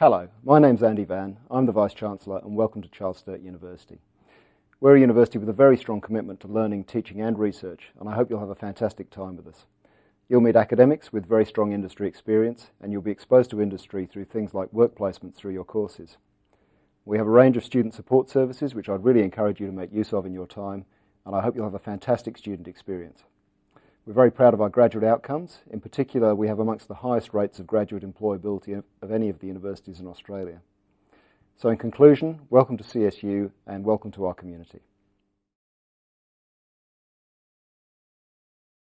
Hello, my name's Andy Vann. I'm the Vice-Chancellor and welcome to Charles Sturt University. We're a university with a very strong commitment to learning, teaching and research and I hope you'll have a fantastic time with us. You'll meet academics with very strong industry experience and you'll be exposed to industry through things like work placements through your courses. We have a range of student support services which I'd really encourage you to make use of in your time and I hope you'll have a fantastic student experience. We're very proud of our graduate outcomes. In particular, we have amongst the highest rates of graduate employability of any of the universities in Australia. So in conclusion, welcome to CSU and welcome to our community.